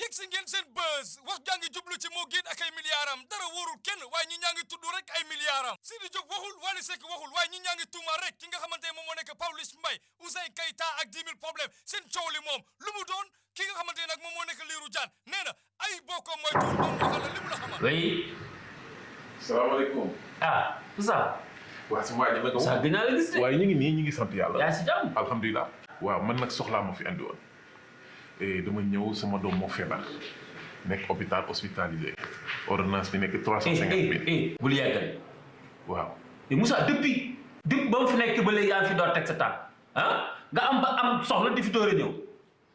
yegg si ngeen seen buzz wax jaa ngi jublu ci moo géet ak ay milliardam dara wóorul kenn waaye ñi ñaa ngi tudd rek ay milliardam Sidi Diop waxul Wally Seck waxul waaye ñi ñaa ngi tuuma rek ki nga xamante ne moom moo nekk Pawlish Mbaye. Ouzin Keita ak 10 000 problème seen coow li moom lu mu doon ki nga xamante ne nag moom moo nekk Lirou Diane. Nee na ay bokko mooy tuur moom waxal la li mu la xamal oui salaamaaleykum. ah Moussa waa si waa ji naka Moussa gën naa la gis de. Waaye ñu ngi nii ñu ngi sant yàlla. yaa si jàmm? Alhamdulilah. waaw man nag soxlaa ma fi andi woon. Et dama ñëw sama doom moo feebar. nekk hôpital hospitalisé. ordonnance bi nekk trois cent eh cinquante eh eh bul yàggal. Waaw. et Moussa depuis depuis ba fi nekk ba léegi yaa fi door teg sa tànk. Ah? Nga am ba am soxla di fi door a ñëw.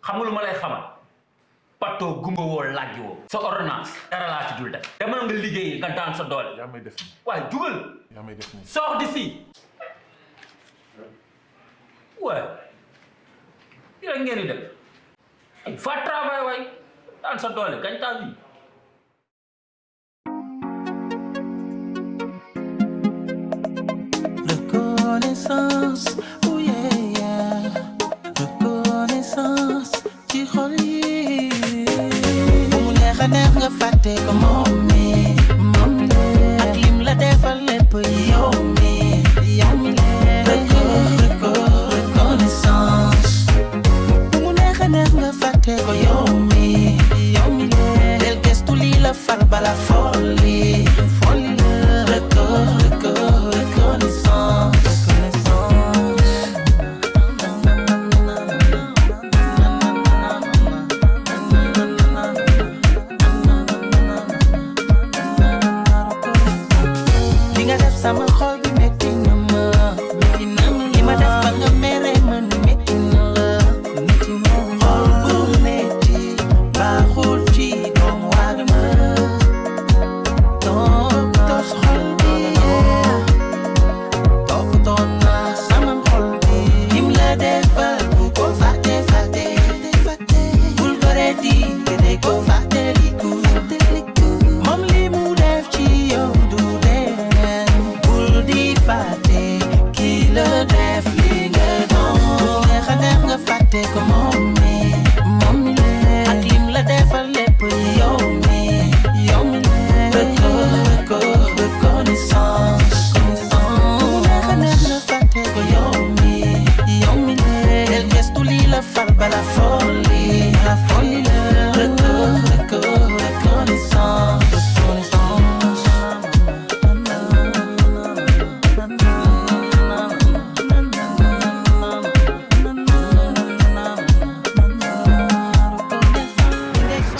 Xam nga lu ma lay xamal? Patoo gumba woo laaj woo. Sa ordonnance dara laa ci dul def. Demal nga liggéey nga daan sa doole. Yaa may def nii. waaye jugal. Yaa may def nii. sors d'ici ouais yi rek ngeen di def ay va travail waay daan sa doole gañ ta vie nga fàtte ko yow mi. Yow mi lee. Del gestu lii la far bala folli.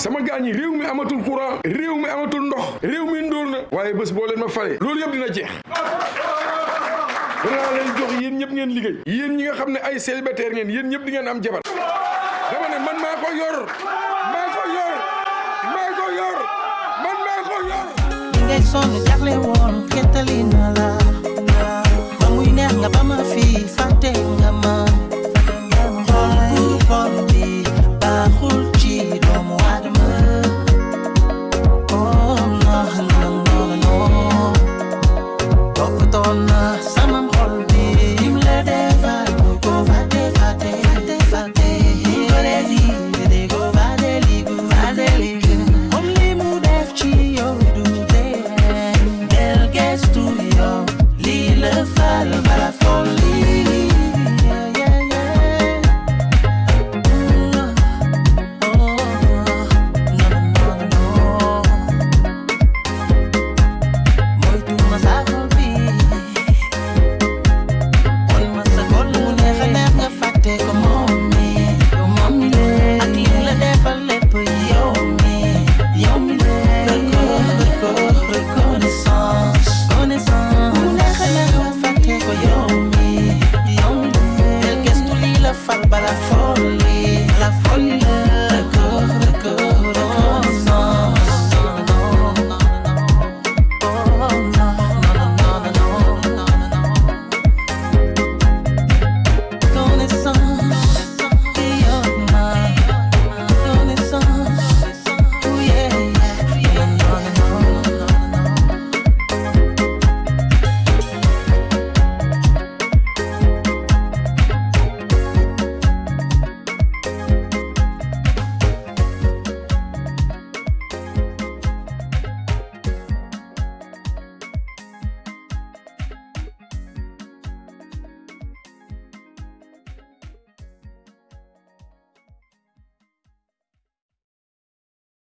Sama gaañ yi réew mi amatul courant réew mi amatul ndox réew mi ndóol na. Waaye bés boo leen ma fale loolu yëpp dina jeex. Danaa leen jox yéen ñëpp ngeen liggéey. Yéen ñi nga xam ne ay célibataire ngeen yéen ñëpp di ngeen am jabar. Dama ne man maa ko yor maa ko yor maa ko yor man maa ko yor. Ngay sonn jaxle woon xettali na la